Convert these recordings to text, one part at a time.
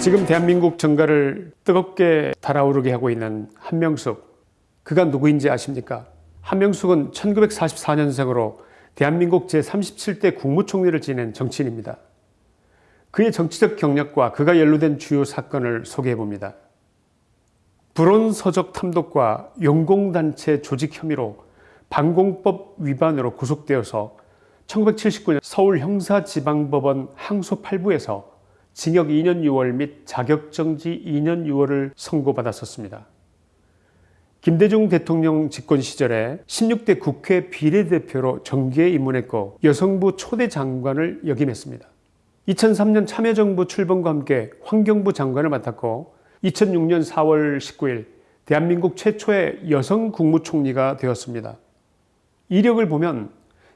지금 대한민국 정가를 뜨겁게 달아오르게 하고 있는 한명숙 그가 누구인지 아십니까? 한명숙은 1944년생으로 대한민국 제37대 국무총리를 지낸 정치인입니다. 그의 정치적 경력과 그가 연루된 주요 사건을 소개해 봅니다. 불온서적 탐독과 용공단체 조직 혐의로 방공법 위반으로 구속되어서 1979년 서울 형사지방법원 항소 8부에서 징역 2년 6월 및 자격정지 2년 6월을 선고받았었습니다. 김대중 대통령 집권 시절에 16대 국회 비례대표로 정계에 입문했고 여성부 초대 장관을 역임했습니다. 2003년 참여정부 출범과 함께 환경부 장관을 맡았고 2006년 4월 19일 대한민국 최초의 여성 국무총리가 되었습니다. 이력을 보면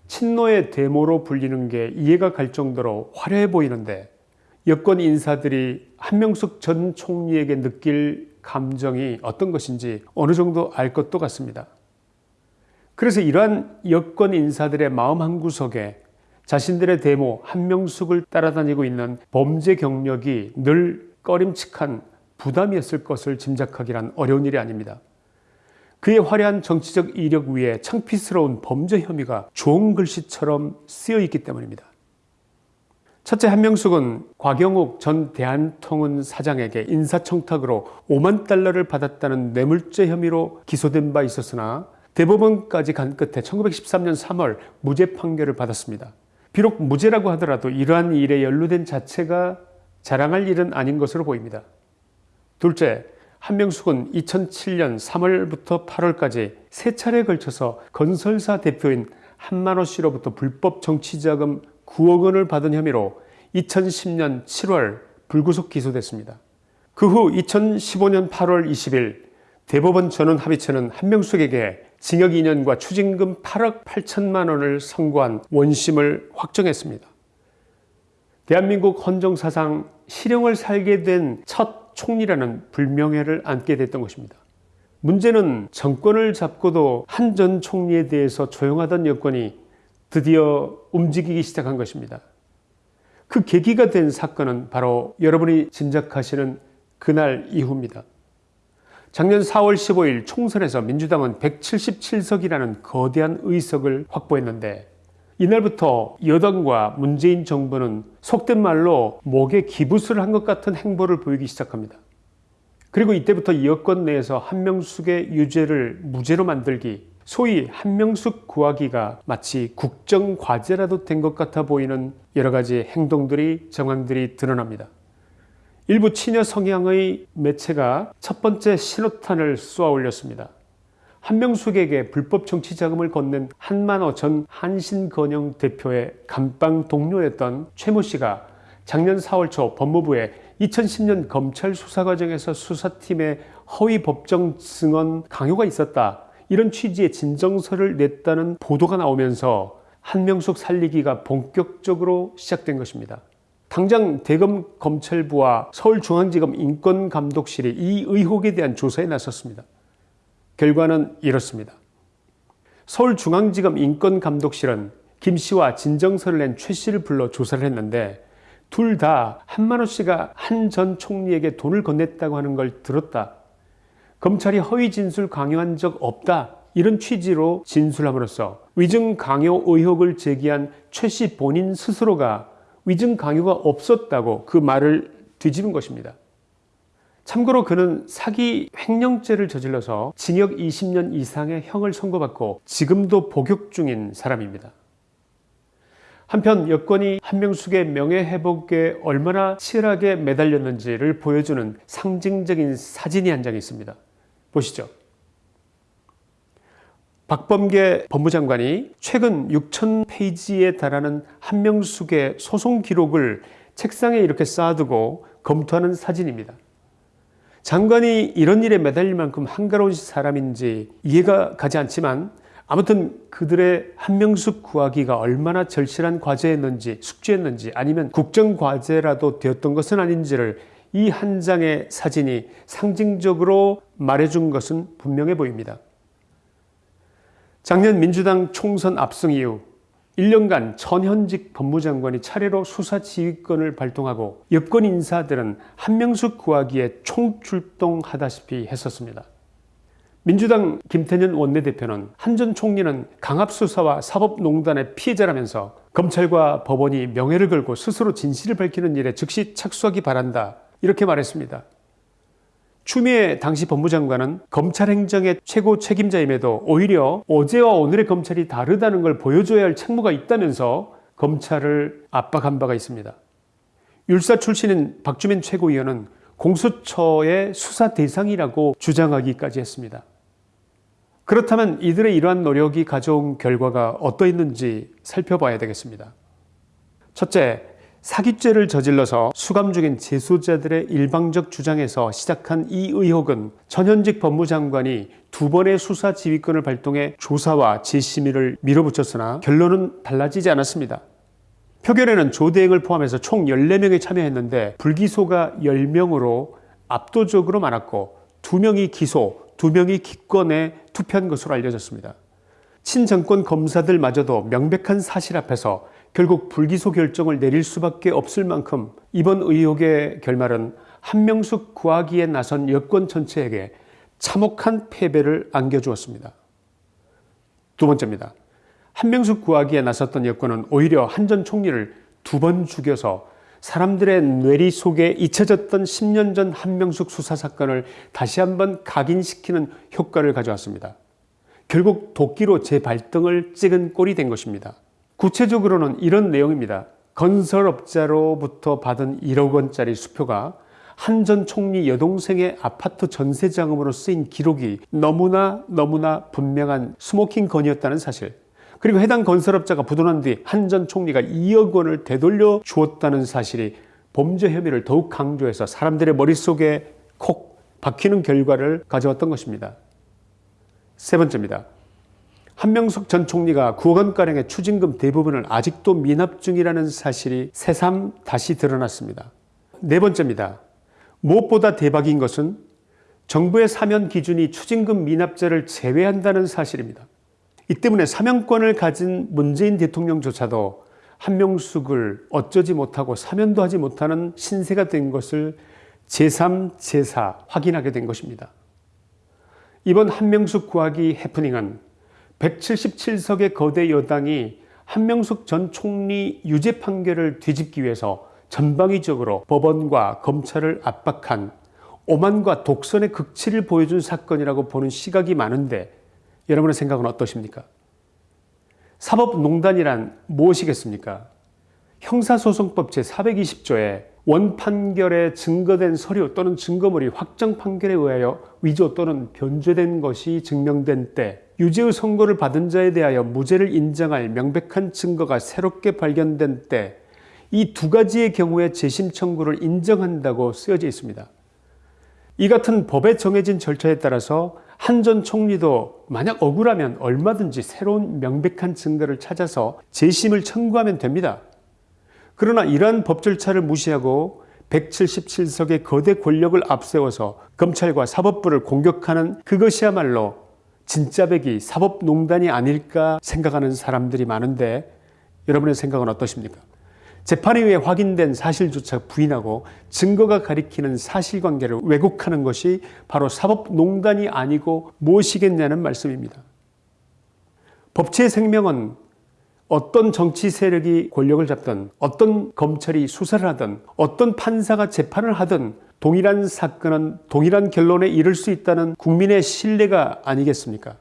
친노의 데모로 불리는 게 이해가 갈 정도로 화려해 보이는데 여권 인사들이 한명숙 전 총리에게 느낄 감정이 어떤 것인지 어느 정도 알 것도 같습니다. 그래서 이러한 여권 인사들의 마음 한구석에 자신들의 데모 한명숙을 따라다니고 있는 범죄 경력이 늘 꺼림칙한 부담이었을 것을 짐작하기란 어려운 일이 아닙니다. 그의 화려한 정치적 이력 위에 창피스러운 범죄 혐의가 좋은 글씨처럼 쓰여 있기 때문입니다. 첫째 한명숙은 곽영욱 전 대한통운 사장에게 인사청탁으로 5만 달러를 받았다는 뇌물죄 혐의로 기소된 바 있었으나 대법원까지 간 끝에 1913년 3월 무죄 판결을 받았습니다. 비록 무죄라고 하더라도 이러한 일에 연루된 자체가 자랑할 일은 아닌 것으로 보입니다. 둘째, 한명숙은 2007년 3월부터 8월까지 세 차례에 걸쳐서 건설사 대표인 한만호 씨로부터 불법 정치자금 9억 원을 받은 혐의로 2010년 7월 불구속 기소됐습니다. 그 후 2015년 8월 20일 대법원 전원 합의체는 한명숙에게 징역 2년과 추징금 8억 8천만 원을 선고한 원심을 확정했습니다. 대한민국 헌정사상 실형을 살게 된 첫 총리라는 불명예를 안게 됐던 것입니다. 문제는 정권을 잡고도 한 전 총리에 대해서 조용하던 여권이 드디어 움직이기 시작한 것입니다. 그 계기가 된 사건은 바로 여러분이 짐작하시는 그날 이후입니다. 작년 4월 15일 총선에서 민주당은 177석이라는 거대한 의석을 확보했는데 이날부터 여당과 문재인 정부는 속된 말로 목에 기부스를 한 것 같은 행보를 보이기 시작합니다. 그리고 이때부터 여권 내에서 한명숙의 유죄를 무죄로 만들기 소위 한명숙 구하기가 마치 국정과제라도 된 것 같아 보이는 여러 가지 행동들이 정황들이 드러납니다. 일부 친여 성향의 매체가 첫 번째 신호탄을 쏘아 올렸습니다. 한명숙에게 불법 정치 자금을 건넨 한만호 전 한신건영 대표의 감방 동료였던 최모 씨가 작년 4월 초 법무부에 2010년 검찰 수사 과정에서 수사팀의 허위 법정 증언 강요가 있었다 이런 취지의 진정서를 냈다는 보도가 나오면서 한명숙 살리기가 본격적으로 시작된 것입니다. 당장 대검 검찰부와 서울중앙지검 인권감독실이 이 의혹에 대한 조사에 나섰습니다. 결과는 이렇습니다. 서울중앙지검 인권감독실은 김 씨와 진정서를 낸 최 씨를 불러 조사를 했는데 둘 다 한만호 씨가 한 전 총리에게 돈을 건넸다고 하는 걸 들었다. 검찰이 허위 진술 강요한 적 없다 이런 취지로 진술함으로써 위증 강요 의혹을 제기한 최 씨 본인 스스로가 위증 강요가 없었다고 그 말을 뒤집은 것입니다. 참고로 그는 사기 횡령죄를 저질러서 징역 20년 이상의 형을 선고받고 지금도 복역 중인 사람입니다. 한편 여권이 한명숙의 명예회복에 얼마나 치열하게 매달렸는지를 보여주는 상징적인 사진이 한 장 있습니다. 보시죠. 박범계 법무장관이 최근 6천 페이지에 달하는 한명숙의 소송 기록을 책상에 이렇게 쌓아두고 검토하는 사진입니다. 장관이 이런 일에 매달릴 만큼 한가로운 사람인지 이해가 가지 않지만 아무튼 그들의 한명숙 구하기가 얼마나 절실한 과제였는지 숙제였는지 아니면 국정과제라도 되었던 것은 아닌지를 이 한 장의 사진이 상징적으로 말해준 것은 분명해 보입니다. 작년 민주당 총선 압승 이후 1년간 전현직 법무장관이 차례로 수사 지휘권을 발동하고 여권 인사들은 한명숙 구하기에 총출동하다시피 했었습니다. 민주당 김태년 원내대표는 한전 총리는 강압수사와 사법농단의 피해자라면서 검찰과 법원이 명예를 걸고 스스로 진실을 밝히는 일에 즉시 착수하기 바란다 이렇게 말했습니다. 추미애 당시 법무장관은 검찰 행정의 최고 책임자임에도 오히려 어제와 오늘의 검찰이 다르다는 걸 보여줘야 할 책무가 있다면서 검찰을 압박한 바가 있습니다. 율사 출신인 박주민 최고위원은 공수처의 수사 대상이라고 주장하기까지 했습니다. 그렇다면 이들의 이러한 노력이 가져온 결과가 어떠했는지 살펴봐야 되겠습니다. 첫째, 사기죄를 저질러서 수감 중인 재소자들의 일방적 주장에서 시작한 이 의혹은 전현직 법무장관이 두 번의 수사 지휘권을 발동해 조사와 재심의를 밀어붙였으나 결론은 달라지지 않았습니다. 표결에는 조대행을 포함해서 총 14명이 참여했는데 불기소가 10명으로 압도적으로 많았고 2명이 기소, 2명이 기권에 투표한 것으로 알려졌습니다. 친정권 검사들마저도 명백한 사실 앞에서 결국 불기소 결정을 내릴 수밖에 없을 만큼 이번 의혹의 결말은 한명숙 구하기에 나선 여권 전체에게 참혹한 패배를 안겨주었습니다. 두 번째입니다. 한명숙 구하기에 나섰던 여권은 오히려 한 전 총리를 두 번 죽여서 사람들의 뇌리 속에 잊혀졌던 10년 전 한명숙 수사 사건을 다시 한번 각인시키는 효과를 가져왔습니다. 결국 도끼로 제 발등을 찍은 꼴이 된 것입니다. 구체적으로는 이런 내용입니다. 건설업자로부터 받은 1억 원짜리 수표가 한 전 총리 여동생의 아파트 전세자금으로 쓰인 기록이 너무나 너무나 분명한 smoking gun이었다는 사실 그리고 해당 건설업자가 부도난 뒤 한 전 총리가 2억 원을 되돌려 주었다는 사실이 범죄 혐의를 더욱 강조해서 사람들의 머릿속에 콕 박히는 결과를 가져왔던 것입니다. 세 번째입니다. 한명숙 전 총리가 9억 원가량의 추징금 대부분을 아직도 미납 중이라는 사실이 새삼 다시 드러났습니다. 네 번째입니다. 무엇보다 대박인 것은 정부의 사면 기준이 추징금 미납자를 제외한다는 사실입니다. 이 때문에 사면권을 가진 문재인 대통령조차도 한명숙을 어쩌지 못하고 사면도 하지 못하는 신세가 된 것을 제3, 제4 확인하게 된 것입니다. 이번 한명숙 구하기 해프닝은 177석의 거대 여당이 한명숙 전 총리 유죄 판결을 뒤집기 위해서 전방위적으로 법원과 검찰을 압박한 오만과 독선의 극치를 보여준 사건이라고 보는 시각이 많은데 여러분의 생각은 어떠십니까? 사법농단이란 무엇이겠습니까? 형사소송법 제420조에 원판결에 증거된 서류 또는 증거물이 확정 판결에 의하여 위조 또는 변조된 것이 증명된 때 유죄의 선고를 받은 자에 대하여 무죄를 인정할 명백한 증거가 새롭게 발견된 때 이 두 가지의 경우에 재심 청구를 인정한다고 쓰여져 있습니다. 이 같은 법에 정해진 절차에 따라서 한 전 총리도 만약 억울하면 얼마든지 새로운 명백한 증거를 찾아서 재심을 청구하면 됩니다. 그러나 이러한 법 절차를 무시하고 177석의 거대 권력을 앞세워서 검찰과 사법부를 공격하는 그것이야말로 진짜배기 사법농단이 아닐까 생각하는 사람들이 많은데 여러분의 생각은 어떠십니까? 재판에 의해 확인된 사실조차 부인하고 증거가 가리키는 사실관계를 왜곡하는 것이 바로 사법농단이 아니고 무엇이겠냐는 말씀입니다. 법치의 생명은 어떤 정치 세력이 권력을 잡든 어떤 검찰이 수사를 하든 어떤 판사가 재판을 하든 동일한 사건은 동일한 결론에 이를 수 있다는 국민의 신뢰가 아니겠습니까?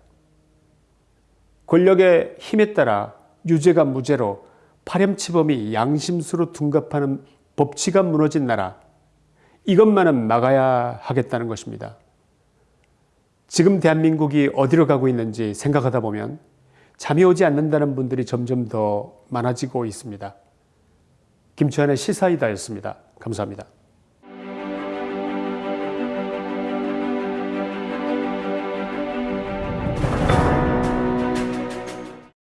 권력의 힘에 따라 유죄가 무죄로 파렴치범이 양심수로 둔갑하는 법치가 무너진 나라 이것만은 막아야 하겠다는 것입니다. 지금 대한민국이 어디로 가고 있는지 생각하다 보면 잠이 오지 않는다는 분들이 점점 더 많아지고 있습니다. 김치환의 시사이다였습니다. 감사합니다.